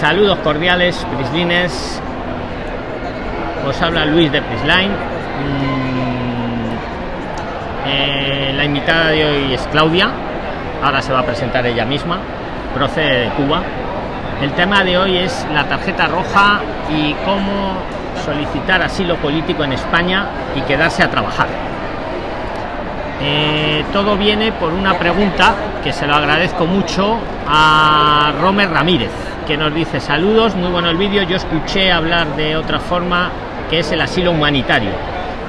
Saludos cordiales, Prislines. Os habla Luis de Prisline. Mm, eh, la invitada de hoy es Claudia. Ahora se va a presentar ella misma. Procede de Cuba. El tema de hoy es la tarjeta roja y cómo solicitar asilo político en España y quedarse a trabajar. Eh, todo viene por una pregunta que se lo agradezco mucho a Romer Ramírez, que nos dice saludos, muy bueno el vídeo, yo escuché hablar de otra forma que es el asilo humanitario.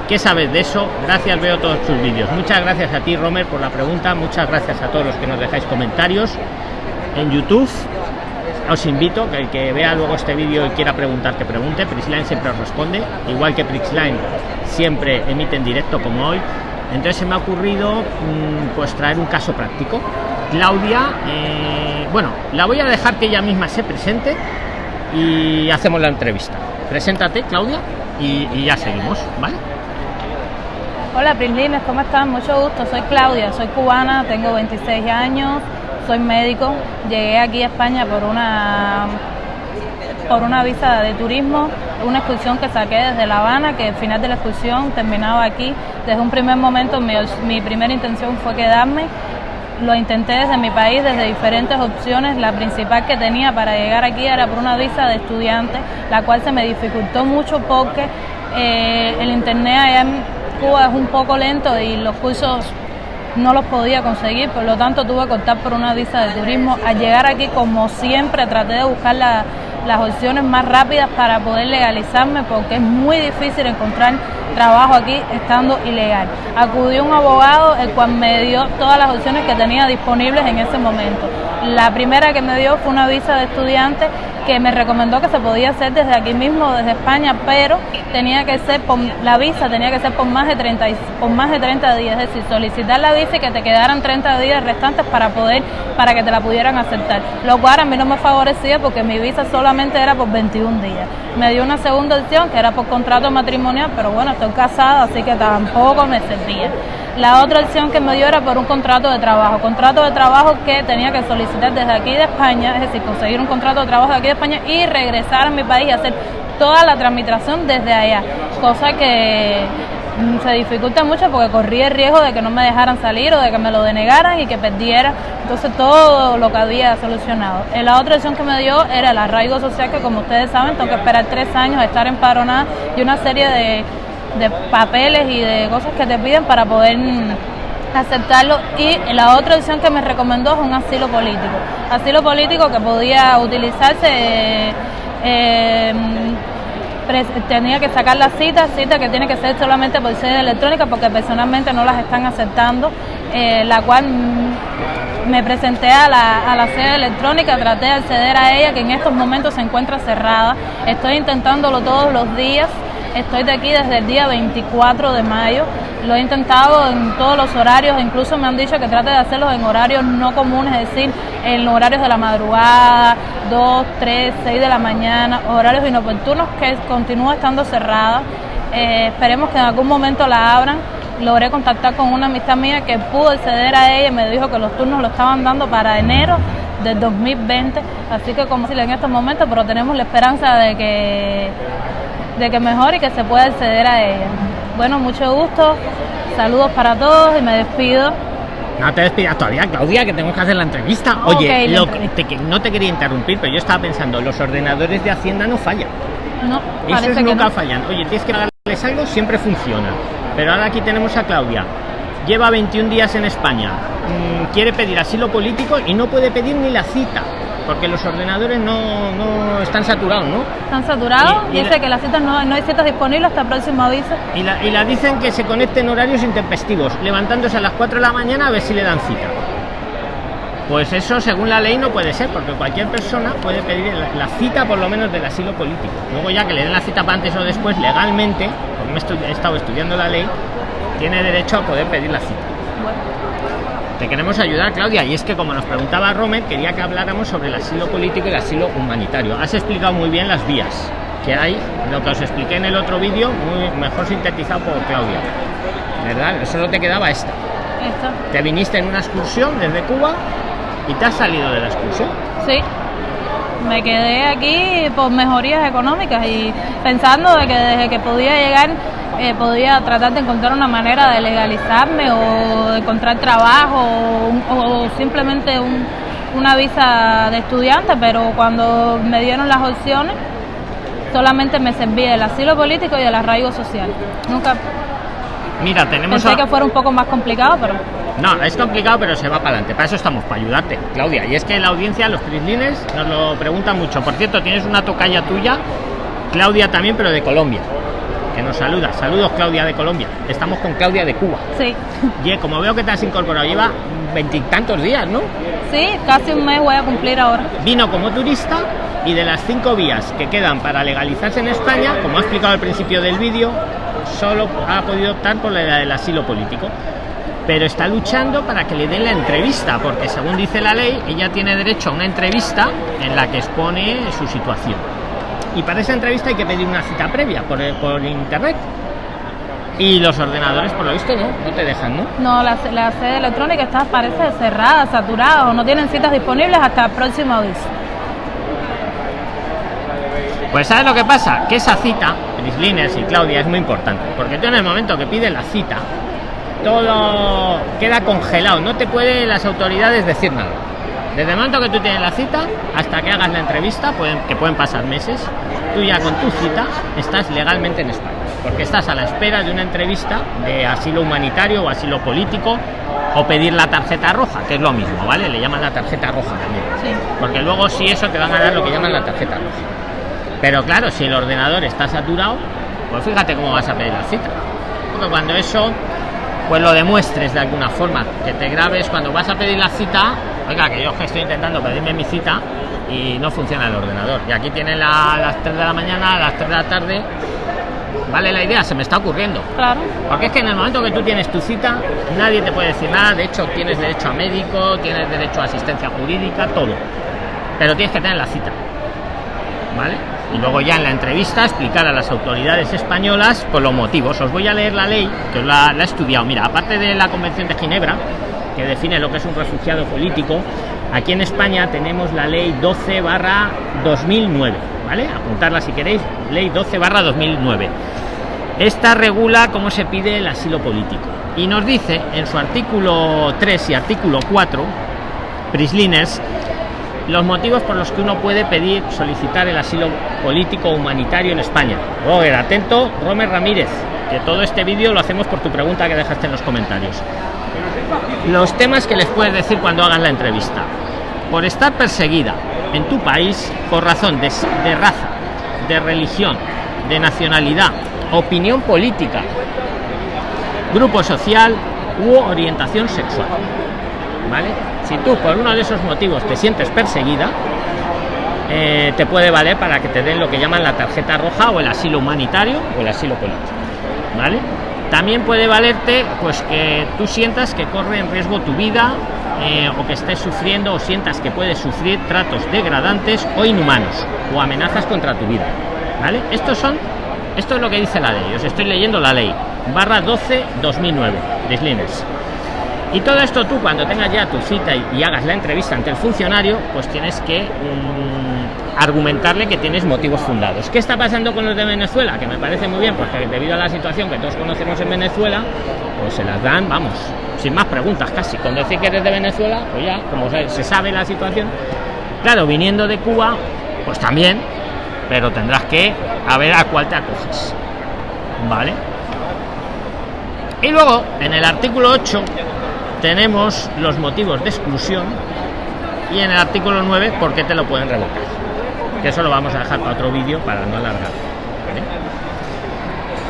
¿Qué sabes de eso? Gracias, veo todos tus vídeos. Muchas gracias a ti, Romer, por la pregunta. Muchas gracias a todos los que nos dejáis comentarios en YouTube. Os invito que el que vea luego este vídeo y quiera preguntar, que pregunte. Prixline siempre os responde, igual que Prixline siempre emite en directo como hoy. Entonces se me ha ocurrido mm, pues traer un caso práctico. Claudia, eh, bueno, la voy a dejar que ella misma se presente y hacemos la entrevista. Preséntate, Claudia, y, ya seguimos, ¿vale? Hola Prislines, ¿cómo están? Mucho gusto, soy Claudia, soy cubana, tengo 26 años, soy médico, llegué aquí a España por una por una visa de turismo, una excursión que saqué desde La Habana, que al final de la excursión terminaba aquí. Desde un primer momento mi, mi primera intención fue quedarme. Lo intenté desde mi país, desde diferentes opciones. La principal que tenía para llegar aquí era por una visa de estudiante, la cual se me dificultó mucho porque eh, el internet allá en Cuba es un poco lento y los cursos no los podía conseguir, por lo tanto tuve que optar por una visa de turismo. Al llegar aquí, como siempre, traté de buscar la, las opciones más rápidas para poder legalizarme porque es muy difícil encontrar trabajo aquí estando ilegal. Acudí a un abogado el cual me dio todas las opciones que tenía disponibles en ese momento. La primera que me dio fue una visa de estudiante que me recomendó que se podía hacer desde aquí mismo, desde España, pero tenía que ser por la visa, tenía que ser por más de 30, por más de 30 días, es decir, solicitar la visa y que te quedaran 30 días restantes para poder, para que te la pudieran aceptar. Lo cual a mí no me favorecía porque mi visa solamente era por 21 días. Me dio una segunda opción que era por contrato matrimonial, pero bueno, estoy casada, así que tampoco me servía. La otra opción que me dio era por un contrato de trabajo, contrato de trabajo que tenía que solicitar desde aquí de España, es decir, conseguir un contrato de trabajo de aquí de España y regresar a mi país y hacer toda la tramitación desde allá, cosa que se dificulta mucho porque corría el riesgo de que no me dejaran salir o de que me lo denegaran y que perdiera entonces todo lo que había solucionado. La otra opción que me dio era el arraigo social que como ustedes saben tengo que esperar tres años, estar empadronada y una serie de de papeles y de cosas que te piden para poder aceptarlo. Y la otra opción que me recomendó es un asilo político. Asilo político que podía utilizarse eh, tenía que sacar la cita cita que tiene que ser solamente por sede electrónica porque personalmente no las están aceptando eh, la cual me presenté a la, a la sede electrónica traté de acceder a ella que en estos momentos se encuentra cerrada. Estoy intentándolo todos los días Estoy de aquí desde el día 24 de mayo. Lo he intentado en todos los horarios, incluso me han dicho que trate de hacerlos en horarios no comunes, es decir, en horarios de la madrugada, 2, 3, 6 de la mañana, horarios inoportunos que continúa estando cerrada. Eh, esperemos que en algún momento la abran. Logré contactar con una amistad mía que pudo acceder a ella y me dijo que los turnos lo estaban dando para enero del 2020, así que como si en estos momentos, pero tenemos la esperanza de que de que mejore y que se pueda acceder a ella. Bueno, mucho gusto, saludos para todos y me despido. No te despidas todavía, Claudia, que tenemos que hacer la entrevista. Oye, no te quería interrumpir, pero yo estaba pensando, los ordenadores de Hacienda no fallan. No, Esos nunca fallan. Oye, tienes que darles algo, siempre funciona. Pero ahora aquí tenemos a Claudia. Lleva 21 días en España. Mm, quiere pedir asilo político y no puede pedir ni la cita porque los ordenadores no, no están saturados, ¿no? Están saturados y, dice que las citas no, no, hay citas disponibles hasta el próximo aviso. Y la, y la dicen que se conecten horarios intempestivos, levantándose a las 4 de la mañana a ver si le dan cita. Pues eso, según la ley, no puede ser, porque cualquier persona puede pedir la, cita, por lo menos, del asilo político. Luego, ya que le den la cita para antes o después, legalmente, porque me he estado estudiando la ley, tiene derecho a poder pedir la cita. Te queremos ayudar, Claudia, y es que como nos preguntaba Romer, quería que habláramos sobre el asilo político y el asilo humanitario. Has explicado muy bien las vías que hay, lo que os expliqué en el otro vídeo, muy mejor sintetizado por Claudia. ¿Verdad? Solo te quedaba esta. Te viniste en una excursión desde Cuba y te has salido de la excursión. Sí. me quedé aquí por mejorías económicas y pensando de que desde que podía llegar eh, podía tratar de encontrar una manera de legalizarme o de encontrar trabajo o, simplemente una visa de estudiante, pero cuando me dieron las opciones solamente me servía el asilo político y el arraigo social. Nunca Mira, tenemos pensé que fuera un poco más complicado, pero no, es complicado, pero se va para adelante. Para eso estamos, para ayudarte, Claudia. Y es que la audiencia, los prislines, nos lo preguntan mucho. Por cierto, tienes una tocaya tuya, Claudia también, pero de Colombia que nos saluda. Saludos, Claudia de Colombia. Estamos con Claudia de Cuba. Sí. Y como veo que te has incorporado, lleva veintitantos días, ¿no? Sí, casi un mes voy a cumplir ahora. Vino como turista y de las cinco vías que quedan para legalizarse en España, como ha explicado al principio del vídeo, solo ha podido optar por la del asilo político. Pero está luchando para que le den la entrevista, porque según dice la ley, ella tiene derecho a una entrevista en la que expone su situación y para esa entrevista hay que pedir una cita previa por, por internet. Y los ordenadores por lo visto no no te dejan no no la, la sede electrónica está parece cerrada saturada o no tienen citas disponibles hasta el próximo aviso. Pues sabes lo que pasa que esa cita Liners y Claudia es muy importante porque tú en el momento que pides la cita todo queda congelado no te pueden las autoridades decir nada desde el momento que tú tienes la cita hasta que hagas la entrevista, pueden, que pueden pasar meses, tú ya con tu cita estás legalmente en España, porque estás a la espera de una entrevista de asilo humanitario o asilo político o pedir la tarjeta roja, que es lo mismo, ¿vale? Le llaman la tarjeta roja también. Porque luego si eso te van a dar lo que llaman la tarjeta roja. Pero claro, si el ordenador está saturado, pues fíjate cómo vas a pedir la cita. Porque cuando eso pues lo demuestres de alguna forma, que te grabes cuando vas a pedir la cita, oiga, que yo estoy intentando pedirme mi cita y no funciona el ordenador. Y aquí tiene la, las 3 de la mañana, a las 3 de la tarde. Vale la idea, se me está ocurriendo. Claro. Porque es que en el momento que tú tienes tu cita, nadie te puede decir nada. De hecho, tienes derecho a médico, tienes derecho a asistencia jurídica, todo. Pero tienes que tener la cita. ¿Vale? y luego ya en la entrevista explicar a las autoridades españolas por los motivos. Os voy a leer la ley que la, la he estudiado. Mira, aparte de la Convención de Ginebra, que define lo que es un refugiado político, aquí en España tenemos la ley 12 barra 2009, ¿vale? Apuntarla si queréis, ley 12 barra 2009. Esta regula cómo se pide el asilo político y nos dice en su artículo 3 y artículo 4, Prislines, los motivos por los que uno puede pedir, solicitar el asilo político humanitario en España. Roger, atento, Romer Ramírez, que todo este vídeo lo hacemos por tu pregunta que dejaste en los comentarios. Los temas que les puedes decir cuando hagan la entrevista. Por estar perseguida en tu país por razón de, raza, de religión, de nacionalidad, opinión política, grupo social u orientación sexual. ¿Vale? Si tú por uno de esos motivos te sientes perseguida, eh, te puede valer para que te den lo que llaman la tarjeta roja o el asilo humanitario o el asilo político. ¿Vale? También puede valerte pues que tú sientas que corre en riesgo tu vida eh, o que estés sufriendo o sientas que puedes sufrir tratos degradantes o inhumanos o amenazas contra tu vida. ¿Vale? Estos son, esto es lo que dice la ley. Os estoy leyendo la ley. Barra 12 2009 de y todo esto tú cuando tengas ya tu cita y, hagas la entrevista ante el funcionario, pues tienes que mm, argumentarle que tienes motivos fundados. ¿Qué está pasando con los de Venezuela? Que me parece muy bien, porque debido a la situación que todos conocemos en Venezuela, pues se las dan, vamos, sin más preguntas casi. Con decir que eres de Venezuela, pues ya, como se sabe la situación, claro, viniendo de Cuba, pues también, pero tendrás que a ver a cuál te acoges. ¿Vale? Y luego, en el artículo 8 tenemos los motivos de exclusión y en el artículo 9 por qué te lo pueden revocar que eso lo vamos a dejar para otro vídeo para no alargar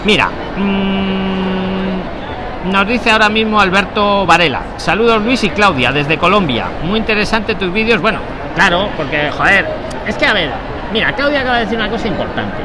mira mmm, nos dice ahora mismo Alberto Varela. Saludos Luis y Claudia desde Colombia. Muy interesante tus vídeos. Bueno claro porque joder es que a ver mira Claudia acaba de decir una cosa importante.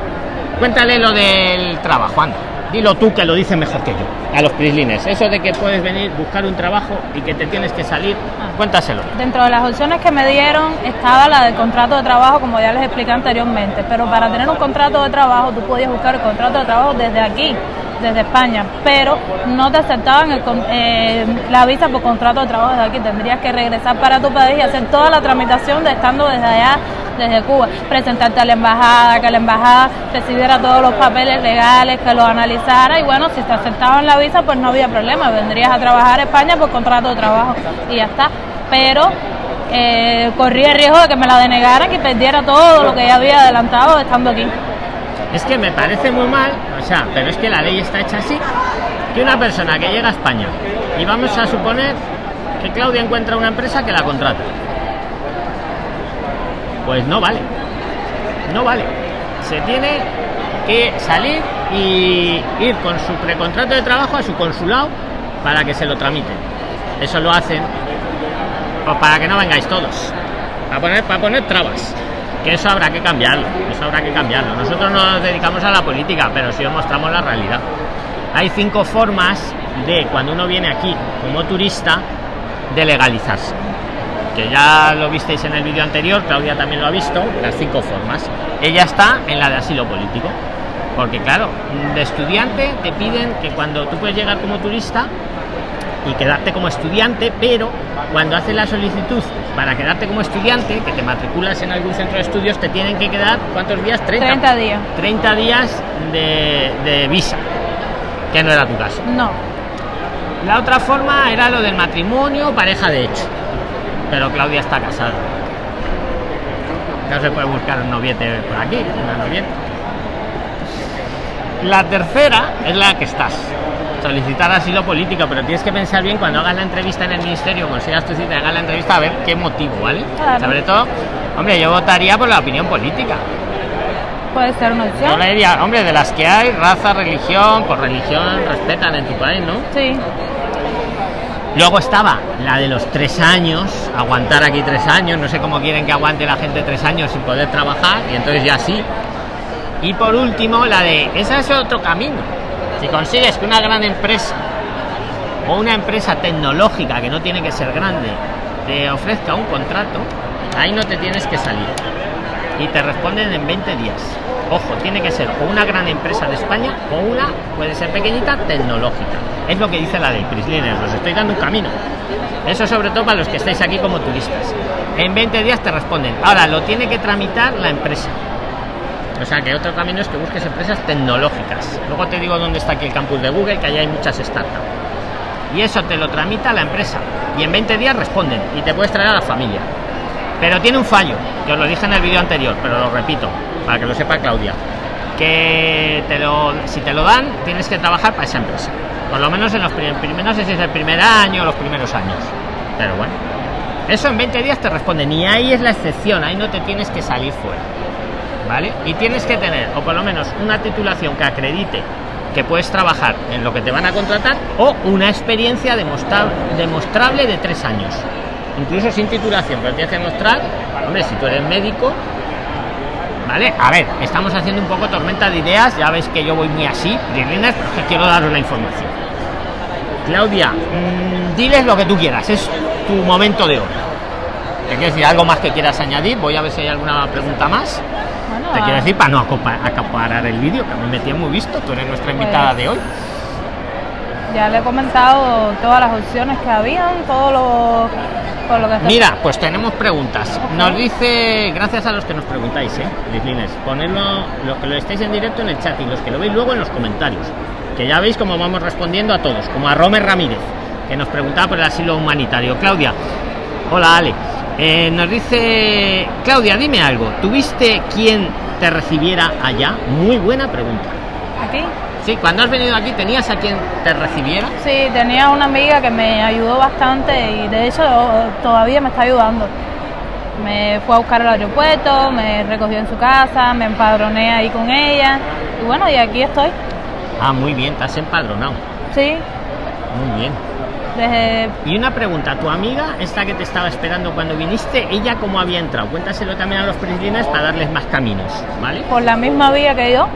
Cuéntale lo del trabajo anda dilo tú que lo dices mejor que yo. A los prislines. Eso de que puedes venir buscar un trabajo y que te tienes que salir ah. cuéntaselo. Dentro de las opciones que me dieron estaba la del contrato de trabajo como ya les expliqué anteriormente. Pero para tener un contrato de trabajo tú podías buscar el contrato de trabajo desde aquí desde España, pero no te aceptaban el, eh, la visa por contrato de trabajo desde aquí. Tendrías que regresar para tu país y hacer toda la tramitación de estando desde allá desde Cuba, presentarte a la embajada, que la embajada recibiera todos los papeles legales, que los analizara y bueno, si te aceptaban la visa pues no había problema, vendrías a trabajar a España por contrato de trabajo y ya está. Pero eh, corría el riesgo de que me la denegaran y perdiera todo lo que ya había adelantado estando aquí. Es que me parece muy mal, o sea, pero es que la ley está hecha así, que una persona que llega a España y vamos a suponer que Claudia encuentra una empresa que la contrata. Pues no vale. No vale. Se tiene que salir y ir con su precontrato de trabajo a su consulado para que se lo tramiten. Eso lo hacen pues para que no vengáis todos. Para poner, poner trabas. Que eso habrá que cambiarlo. Eso habrá que cambiarlo. Nosotros no nos dedicamos a la política, pero sí os mostramos la realidad. Hay cinco formas de cuando uno viene aquí como turista de legalizarse que ya lo visteis en el vídeo anterior Claudia también lo ha visto las cinco formas. Ella está en la de asilo político porque claro de estudiante te piden que cuando tú puedes llegar como turista y quedarte como estudiante pero cuando haces la solicitud para quedarte como estudiante que te matriculas en algún centro de estudios te tienen que quedar cuántos días 30, 30 días. 30 días de, de visa que no era tu caso. No. La otra forma era lo del matrimonio, pareja de hecho. Pero Claudia está casada. No se puede buscar un noviete por aquí, una novieta. La tercera es la que estás. Solicitar asilo político, pero tienes que pensar bien cuando hagas la entrevista en el ministerio, consigas tu cita, hagas la entrevista a ver qué motivo, ¿vale? Claro. Sobre todo, hombre, yo votaría por la opinión política. puede ser una opción Yo le diría, hombre, de las que hay, raza, religión, por religión respetan en tu país, ¿no? sí Luego estaba la de los tres años, aguantar aquí tres años, no sé cómo quieren que aguante la gente tres años sin poder trabajar, y entonces ya sí. Y por último, la de, ese es otro camino. Si consigues que una gran empresa o una empresa tecnológica, que no tiene que ser grande, te ofrezca un contrato, ahí no te tienes que salir. Y te responden en 20 días. Ojo, tiene que ser o una gran empresa de España o una, puede ser pequeñita, tecnológica. Es lo que dice la ley, Prisliners, os estoy dando un camino. Eso sobre todo para los que estáis aquí como turistas. En 20 días te responden. Ahora, lo tiene que tramitar la empresa. O sea que otro camino es que busques empresas tecnológicas. Luego te digo dónde está aquí el campus de Google, que allá hay muchas startups. Y eso te lo tramita la empresa. Y en 20 días responden y te puedes traer a la familia. Pero tiene un fallo, que os lo dije en el vídeo anterior, pero lo repito, para que lo sepa Claudia. Que te lo, si te lo dan, tienes que trabajar para esa empresa. Por lo menos en los primeros, no sé si es el primer año o los primeros años. Pero bueno. Eso en 20 días te responden. Y ahí es la excepción, ahí no te tienes que salir fuera. ¿Vale? Y tienes que tener, o por lo menos, una titulación que acredite que puedes trabajar en lo que te van a contratar o una experiencia demostrable de tres años. Incluso sin titulación, pero tienes que demostrar, hombre, si tú eres médico, ¿vale? A ver, estamos haciendo un poco tormenta de ideas, ya veis que yo voy muy así, Brillinas, pero es que quiero daros la información. Claudia, mmm, diles lo que tú quieras, es tu momento de oro. ¿Te quieres decir algo más que quieras añadir? Voy a ver si hay alguna pregunta más. bueno Te quiero ah, decir para no acaparar el vídeo, que a mí me tiene muy visto, tú eres nuestra invitada Pues- de hoy. Ya le he comentado todas las opciones que habían todo lo por lo que está- Mira, pues tenemos preguntas. Nos dice, gracias a los que nos preguntáis, ¿eh? Lislines, ponedlo, los que lo estáis en directo en el chat y los que lo veis luego en los comentarios. Que ya veis cómo vamos respondiendo a todos, como a Romer Ramírez, que nos preguntaba por el asilo humanitario. Claudia, hola Ale. Eh, nos dice, Claudia, dime algo. ¿Tuviste quien te recibiera allá? Muy buena pregunta. aquí Sí, cuando has venido aquí, ¿tenías a quien te recibiera? Sí, tenía una amiga que me ayudó bastante y de hecho todavía me está ayudando. Me fue a buscar al aeropuerto, me recogió en su casa, me empadroné ahí con ella y bueno, y aquí estoy. Ah, muy bien, te has empadronado. Sí, Muy bien. desde Y una pregunta, tu amiga, esta que te estaba esperando cuando viniste, ella cómo había entrado? Cuéntaselo también a los prislines para darles más caminos, ¿vale? por la misma vía que yo.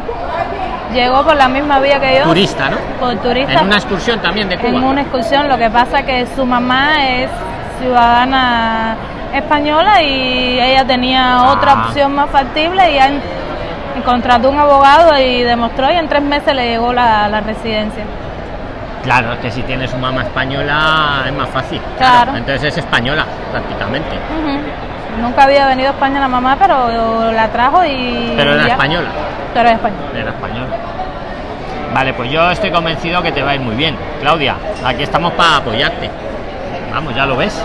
Llegó por la misma vía que yo. Turista, ¿no? Por turista. En una excursión también de Cuba. en una excursión. Lo que pasa que su mamá es ciudadana española y ella tenía Ah. otra opción más factible y ya en- contrató un abogado y demostró y en tres meses le llegó la, la residencia. Claro, que si tienes una mamá española es más fácil. Claro. Entonces es española, prácticamente. Nunca había venido a España la mamá, pero la trajo y. Pero era ya. española. Pero era español. Vale, pues yo estoy convencido que te va a ir muy bien. Claudia, aquí estamos para apoyarte. Vamos, ya lo ves.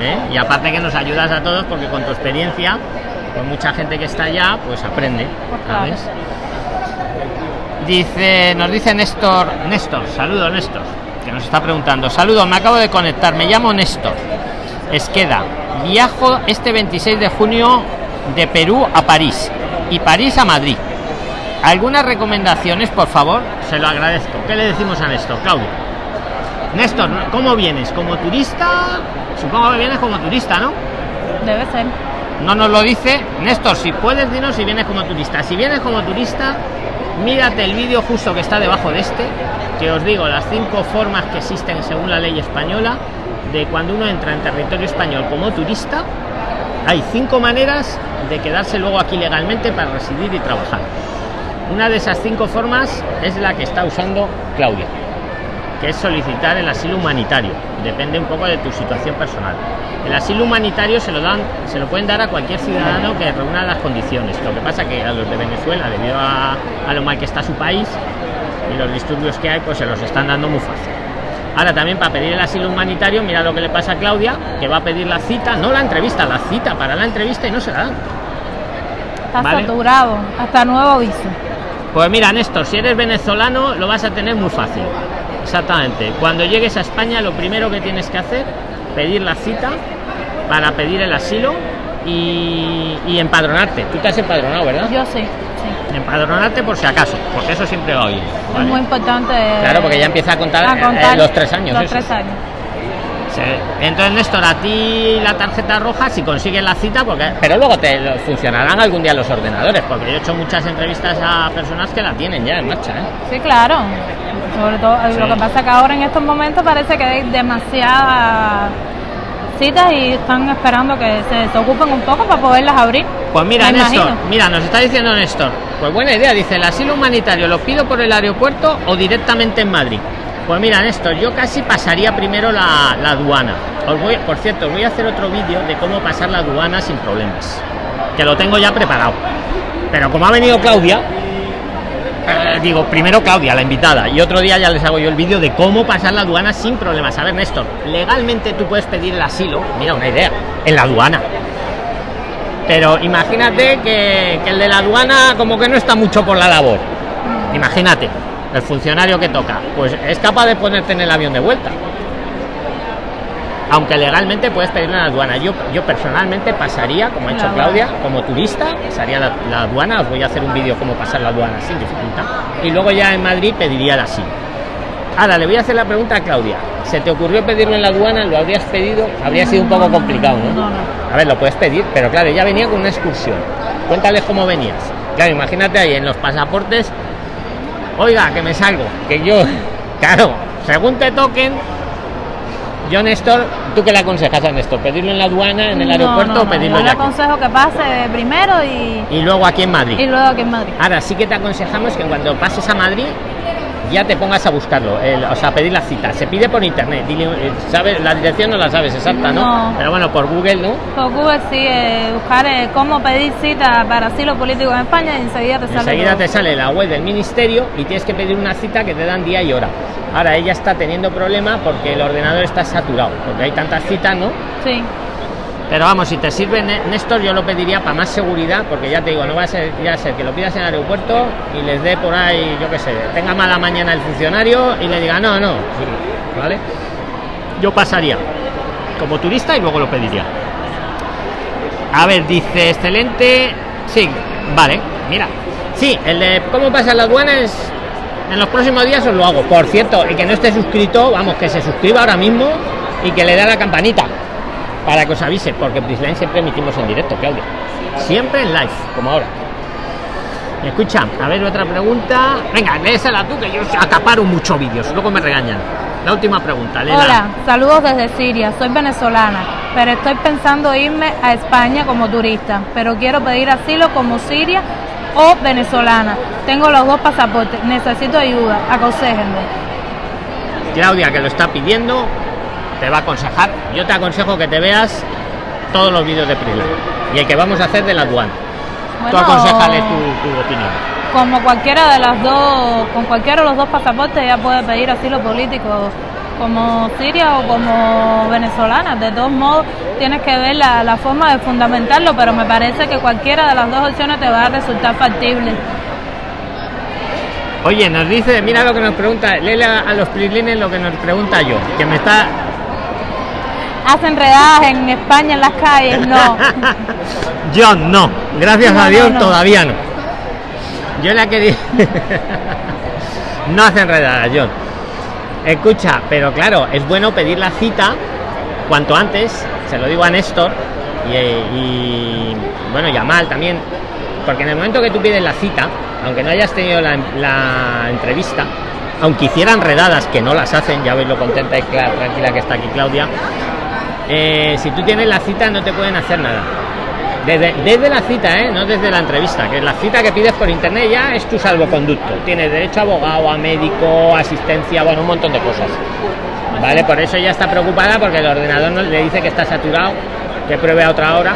¿eh? Y aparte que nos ayudas a todos porque con tu experiencia, con mucha gente que está allá, pues aprende. Pues claro. ¿sabes? Dice, nos dice Néstor, Néstor, saludo Néstor, que nos está preguntando. Saludos, me acabo de conectar, me llamo Néstor. Esqueda, viajo este 26 de junio de Perú a París y París a Madrid. ¿Algunas recomendaciones, por favor? Se lo agradezco. ¿Qué le decimos a Néstor, Claudio? Néstor, ¿cómo vienes? ¿Como turista? Supongo que vienes como turista, ¿no? Debe ser. No nos lo dice. Néstor, si puedes, dinos si vienes como turista. Si vienes como turista, mírate el vídeo justo que está debajo de este, que os digo las cinco formas que existen según la ley española de cuando uno entra en territorio español como turista. Hay cinco maneras de quedarse luego aquí legalmente para residir y trabajar. Una de esas cinco formas es la que está usando Claudia, que es solicitar el asilo humanitario. Depende un poco de tu situación personal. El asilo humanitario se lo dan, se lo pueden dar a cualquier ciudadano que reúna las condiciones. Lo que pasa que a los de Venezuela, debido a, a lo mal que está su país y los disturbios que hay, pues se los están dando muy fácil. Ahora también para pedir el asilo humanitario, mira lo que le pasa a Claudia, que va a pedir la cita, no la entrevista, la cita para la entrevista y no se la dan. Está Vale. saturado. Hasta nuevo aviso. Pues mira, Néstor, si eres venezolano lo vas a tener muy fácil. Exactamente. Cuando llegues a España, lo primero que tienes que hacer, pedir la cita para pedir el asilo y, y empadronarte. Tú te has empadronado, ¿verdad? Yo sí. sí. Empadronarte por si acaso, porque eso siempre va bien. Es ¿vale? muy importante. Claro, porque ya empieza a contar, a eh, los tres años. Los tres años. Entonces, Néstor, a ti la tarjeta roja, si consigues la cita, porque pero luego te funcionarán algún día los ordenadores, porque yo he hecho muchas entrevistas a personas que la tienen ya en marcha. ¿eh? Sí, claro. Sobre todo, eh, Sí. lo que pasa que ahora en estos momentos parece que hay demasiadas citas y están esperando que se desocupen un poco para poderlas abrir. Pues mira, Me Néstor, imagino. mira, nos está diciendo Néstor. Pues buena idea, dice, el asilo humanitario lo pido por el aeropuerto o directamente en Madrid. Pues mira, Néstor, yo casi pasaría primero la, la aduana. Os voy, por cierto, os voy a hacer otro vídeo de cómo pasar la aduana sin problemas. Que lo tengo ya preparado. Pero como ha venido Claudia, eh, digo, primero Claudia, la invitada, y otro día ya les hago yo el vídeo de cómo pasar la aduana sin problemas. A ver, Néstor, legalmente tú puedes pedir el asilo, mira una idea, en la aduana. Pero imagínate que el de la aduana como que no está mucho por la labor. Imagínate, el funcionario que toca, pues es capaz de ponerte en el avión de vuelta. Aunque legalmente puedes pedirlo en la aduana. Yo, yo personalmente pasaría, como ha La hecho aduana. Claudia, como turista, pasaría la, la aduana. Os voy a hacer un vídeo cómo pasar la aduana sin dificultad. Y luego ya en Madrid pediría el asilo. Ahora le voy a hacer la pregunta a Claudia. ¿Se te ocurrió pedirlo en la aduana? ¿Lo habrías pedido? Habría sido un poco complicado, no. A ver, lo puedes pedir, pero claro, ya venía con una excursión. Cuéntales cómo venías. Claro, imagínate ahí en los pasaportes. Oiga, que me salgo. Que yo, claro, según te toquen. Yo, Néstor, ¿tú qué le aconsejas a Néstor? ¿Pedirlo en la aduana, en el No, aeropuerto no, o no. pedirlo Yo le aquí? aconsejo que pase primero y, Y luego aquí en Madrid. y luego aquí en Madrid. Ahora sí que te aconsejamos que cuando pases a Madrid ya te pongas a buscarlo, el- o sea, pedir la cita. Se pide por internet. Dile, eh, ¿sabes? La dirección no la sabes exacta, ¿no? No. Pero bueno, por Google, ¿no? Por Google sí, eh, buscar eh, cómo pedir cita para asilo político en España y enseguida te sale. Enseguida todo. te sale la web del ministerio y tienes que pedir una cita que te dan día y hora. Ahora ella está teniendo problema porque el ordenador está saturado, porque hay tantas citas, ¿no? Sí, Pero vamos, si te sirve Né- Néstor, yo lo pediría para más seguridad, porque ya te digo, no va a ser, ya ser que lo pidas en el aeropuerto y les dé por ahí, yo qué sé, tenga mala mañana el funcionario y le diga, no, no, ¿vale? Yo pasaría como turista y luego lo pediría. A ver, dice, excelente. Sí, vale, mira. Sí, el de cómo pasa la aduana es. En los próximos días os lo hago. Por cierto, el que no esté suscrito, vamos, que se suscriba ahora mismo y que le dé a la campanita para que os avise, porque Prisline siempre emitimos en directo, Claudia. Siempre en live, como ahora. Escucha, a ver otra pregunta. Venga, léesela tú, que yo acaparo muchos vídeos, luego me regañan. La última pregunta, léela. Hola, saludos desde Siria, soy venezolana, pero estoy pensando irme a España como turista, pero quiero pedir asilo como siria o venezolana. Tengo los dos pasaportes, necesito ayuda, aconséjenme. Claudia, que lo está pidiendo, te va a aconsejar. Yo te aconsejo que te veas todos los vídeos de Prilin y el que vamos a hacer de la aduana. Tú Bueno, aconsejale tu, tu opinión. Como cualquiera de las dos, con cualquiera de los dos pasaportes ella puede pedir asilo político, como siria o como venezolana. De todos modos, tienes que ver la, la forma de fundamentarlo, pero me parece que cualquiera de las dos opciones te va a resultar factible. Oye, nos dice, mira lo que nos pregunta, léele a, a los Prilines lo que nos pregunta yo, que me está Hacen redadas en España en las calles, no. John, no. Gracias No, a Dios no, no. todavía no. Yo la quería. no hacen redadas, John. Escucha, pero claro, es bueno pedir la cita cuanto antes. Se lo digo a Néstor y, y, bueno, y a Mal también. Porque en el momento que tú pides la cita, aunque no hayas tenido la, la entrevista, aunque hicieran redadas, que no las hacen, ya veis lo contenta y tranquila que está aquí Claudia, eh, si tú tienes la cita no te pueden hacer nada. Desde, desde la cita, ¿eh? no desde la entrevista, que la cita que pides por internet ya es tu salvoconducto. Tienes derecho a abogado, a médico, asistencia, bueno, un montón de cosas. Vale, por eso ya está preocupada porque el ordenador no- le dice que está saturado, que pruebe a otra hora,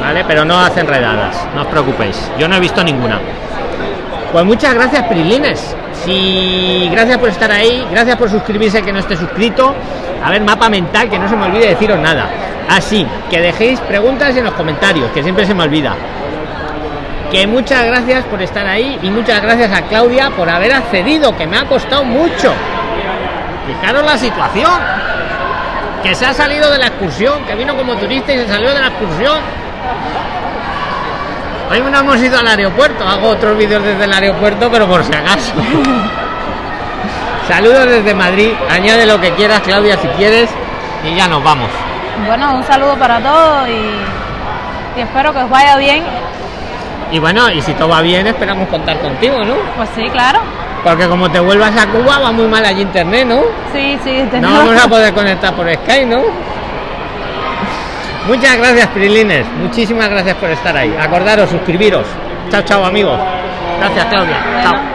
¿vale? Pero no hacen redadas, no os preocupéis. Yo no he visto ninguna. Pues muchas gracias, Prilines. Si gracias por estar ahí, gracias por suscribirse que no esté suscrito. A ver, mapa mental, que no se me olvide deciros nada. Así, que dejéis preguntas en los comentarios, que siempre se me olvida. Que muchas gracias por estar ahí y muchas gracias a Claudia por haber accedido, que me ha costado mucho. Fijaros la situación. Que se ha salido de la excursión, que vino como turista y se salió de la excursión. Hoy no hemos ido al aeropuerto, hago otros vídeos desde el aeropuerto, pero por si acaso. Saludos desde Madrid, añade lo que quieras, Claudia, si quieres, y ya nos vamos. Bueno, un saludo para todos y, y espero que os vaya bien. Y bueno, y si todo va bien, esperamos contar contigo, ¿no? Pues sí, claro. Porque como te vuelvas a Cuba, va muy mal allí internet, ¿no? Sí, sí, No tenemos- vamos a poder conectar por Skype, ¿no? Muchas gracias, Prilines. Muchísimas gracias por estar ahí. Acordaros, suscribiros. Chao, chao, amigos. Gracias, Claudia. Bueno. Chao.